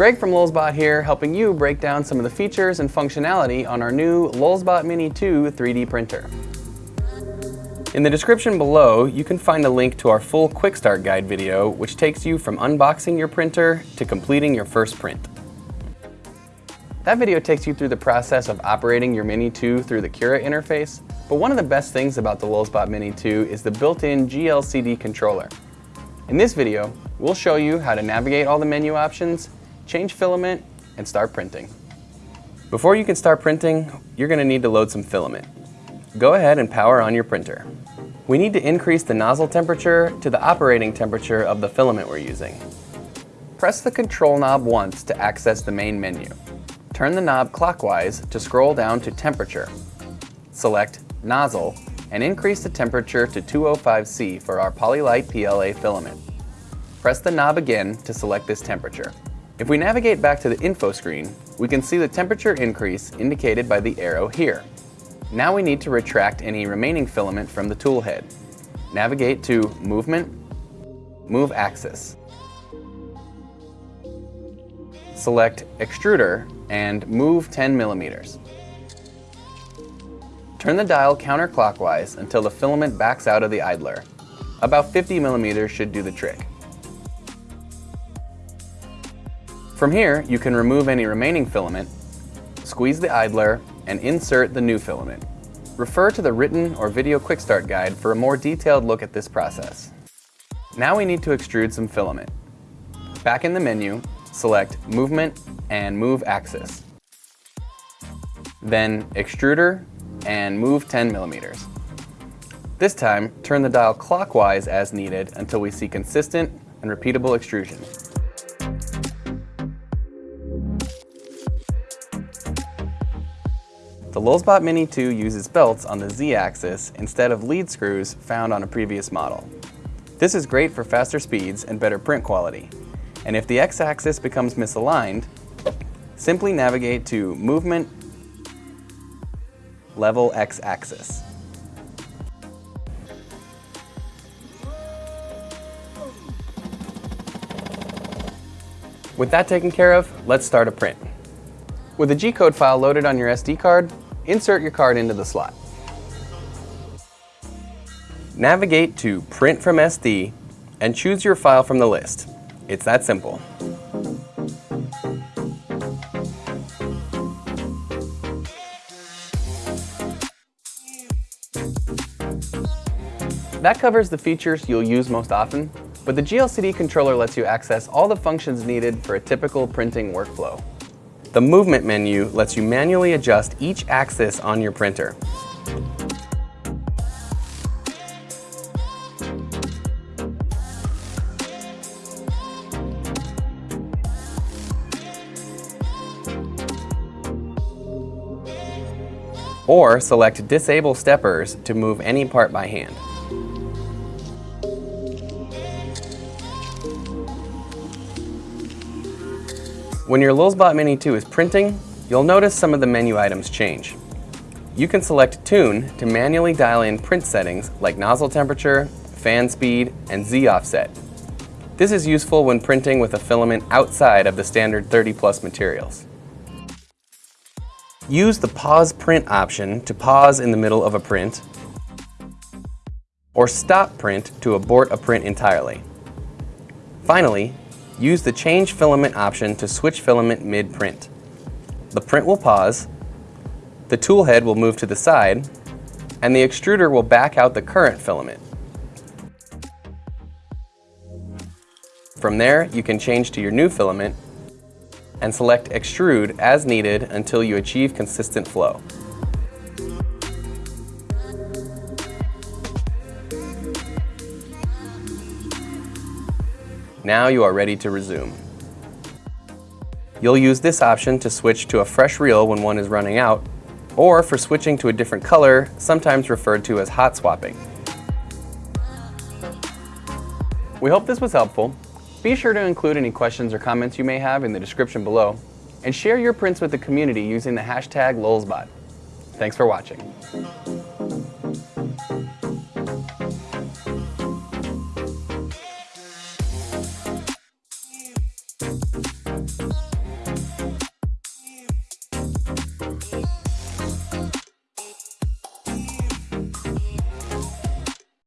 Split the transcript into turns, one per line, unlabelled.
Greg from Lulzbot here, helping you break down some of the features and functionality on our new Lulzbot Mini 2 3D printer. In the description below, you can find a link to our full Quick Start Guide video, which takes you from unboxing your printer to completing your first print. That video takes you through the process of operating your Mini 2 through the Cura interface, but one of the best things about the Lulzbot Mini 2 is the built-in GLCD controller. In this video, we'll show you how to navigate all the menu options, change filament, and start printing. Before you can start printing, you're going to need to load some filament. Go ahead and power on your printer. We need to increase the nozzle temperature to the operating temperature of the filament we're using. Press the control knob once to access the main menu. Turn the knob clockwise to scroll down to temperature. Select nozzle and increase the temperature to 205C for our Polylite PLA filament. Press the knob again to select this temperature. If we navigate back to the info screen, we can see the temperature increase indicated by the arrow here. Now we need to retract any remaining filament from the tool head. Navigate to Movement, Move Axis. Select Extruder and move 10 millimeters. Turn the dial counterclockwise until the filament backs out of the idler. About 50 millimeters should do the trick. From here, you can remove any remaining filament, squeeze the idler, and insert the new filament. Refer to the written or video quick start guide for a more detailed look at this process. Now we need to extrude some filament. Back in the menu, select Movement and Move Axis. Then Extruder and move 10 millimeters. This time, turn the dial clockwise as needed until we see consistent and repeatable extrusion. The Lulzbot Mini 2 uses belts on the Z-axis instead of lead screws found on a previous model. This is great for faster speeds and better print quality. And if the X-axis becomes misaligned, simply navigate to Movement, Level X-axis. With that taken care of, let's start a print. With a G-code file loaded on your SD card, insert your card into the slot. Navigate to Print from SD and choose your file from the list. It's that simple. That covers the features you'll use most often, but the GLCD controller lets you access all the functions needed for a typical printing workflow. The movement menu lets you manually adjust each axis on your printer. Or select Disable Steppers to move any part by hand. When your Lulzbot Mini 2 is printing, you'll notice some of the menu items change. You can select Tune to manually dial in print settings like nozzle temperature, fan speed, and Z offset. This is useful when printing with a filament outside of the standard 30 plus materials. Use the Pause Print option to pause in the middle of a print, or Stop Print to abort a print entirely. Finally, Use the Change Filament option to switch filament mid-print. The print will pause, the tool head will move to the side, and the extruder will back out the current filament. From there, you can change to your new filament and select Extrude as needed until you achieve consistent flow. Now you are ready to resume. You'll use this option to switch to a fresh reel when one is running out, or for switching to a different color, sometimes referred to as hot swapping. We hope this was helpful. Be sure to include any questions or comments you may have in the description below, and share your prints with the community using the hashtag Lulzbot. Thanks for watching.